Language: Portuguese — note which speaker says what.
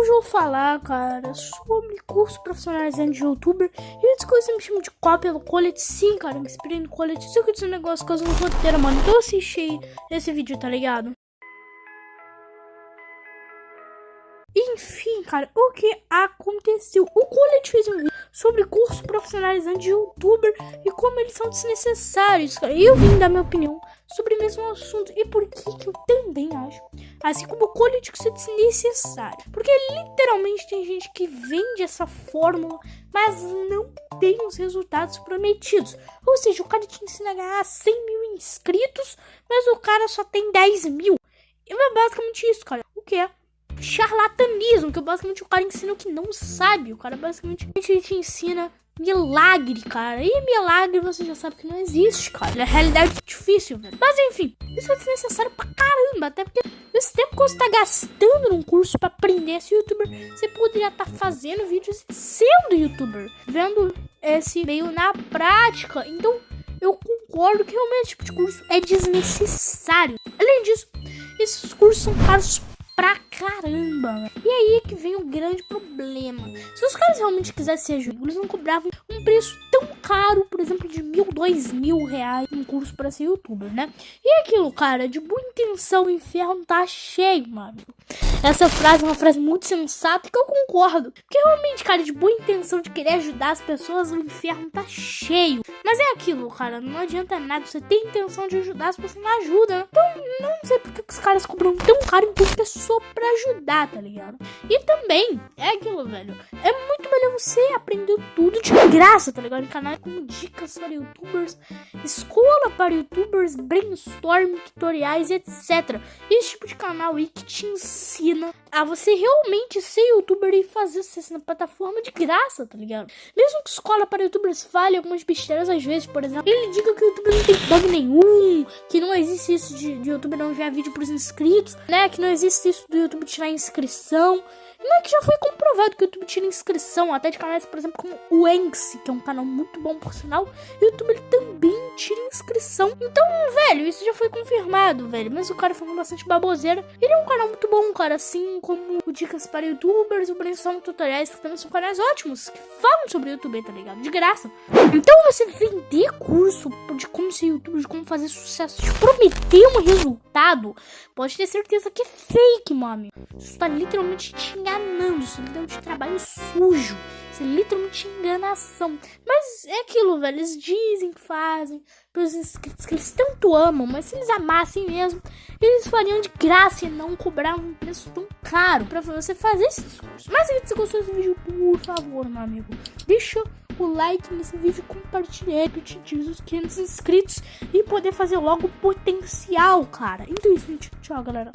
Speaker 1: Hoje eu vou falar, cara, sobre curso profissionalizante de youtuber. E que você me chama de cópia do colete, sim, cara, me inspirei no colete. Aqui é um negócio que eu não roteiro, mano. Então eu assisti esse vídeo, tá ligado? Enfim, cara, o que aconteceu? O Colete fez um vídeo sobre curso profissionalizante de youtuber e como eles são desnecessários, cara. E eu vim dar minha opinião sobre o mesmo assunto e por que, que eu também acho, assim como o Colete, que isso é desnecessário. Porque literalmente tem gente que vende essa fórmula, mas não tem os resultados prometidos. Ou seja, o cara te ensina a ganhar 100 mil inscritos, mas o cara só tem 10 mil. E é basicamente isso, cara. O que é? charlatanismo, que basicamente o cara ensina o que não sabe. O cara basicamente te ensina milagre, cara. E milagre você já sabe que não existe, cara. É realidade difícil, velho. Mas enfim, isso é desnecessário pra caramba. Até porque esse tempo que você tá gastando num curso pra aprender esse youtuber, você poderia estar tá fazendo vídeos sendo youtuber. Vendo esse meio na prática. Então, eu concordo que realmente esse tipo de curso é desnecessário. Além disso, esses cursos são caros pra caramba. E aí que vem o grande problema. Se os caras realmente quisessem ser eles não cobravam um preço tão caro, por exemplo, de mil, dois mil reais um curso para ser youtuber, né? E aquilo, cara, de boa intenção, o inferno tá cheio, mano. Essa frase é uma frase muito sensata que eu concordo. Porque realmente, cara, de boa intenção de querer ajudar as pessoas, o inferno tá cheio. Mas é aquilo, cara, não adianta nada. Você tem intenção de ajudar se você não ajuda. Né? Então, não sei porque os caras cobram tão caro em por pessoa pra ajudar, tá ligado? E também, é aquilo, velho. É muito melhor você aprender tudo de graça, tá ligado? Em canal com dicas para youtubers, escola para youtubers, brainstorm, tutoriais, etc. Esse tipo de canal aí que te ensina a você realmente ser youtuber e fazer sucesso na plataforma de graça, tá ligado? Mesmo que escola para youtubers fale algumas besteiras às vezes, por exemplo, ele diga que o YouTube não tem bug nenhum, que não existe isso de, de YouTube não enviar vídeo pros inscritos, né? Que não existe isso do YouTube tirar inscrição. Não é que já foi comprovado que o YouTube tira inscrição, até de canais, por exemplo, como o Enx, que é um canal muito bom por sinal, o YouTube ele também tira inscrição. Então, velho, isso já foi confirmado, velho. Mas o cara falando bastante baboseira. Ele é um canal muito bom, cara, assim como o Dicas para Youtubers, o Brainstorm Tutoriais, que também são canais ótimos, que falam sobre YouTube, tá ligado? De graça. Então, você vender curso de como ser youtuber, de como fazer sucesso, de prometer um resultado, pode ter certeza que é fake, mano. Isso tá literalmente te enganando, isso é literalmente trabalho sujo. Literalmente enganação. Mas é aquilo, velho. Eles dizem que fazem pelos inscritos que eles tanto amam, mas se eles amassem mesmo, eles fariam de graça e não cobravam um preço tão caro para você fazer esses cursos. Mas se você gostou desse vídeo, por favor, meu amigo, deixa o like nesse vídeo, compartilhe ele, atingir os 500 inscritos e poder fazer logo potencial, cara. Então é isso, gente. Tchau, galera.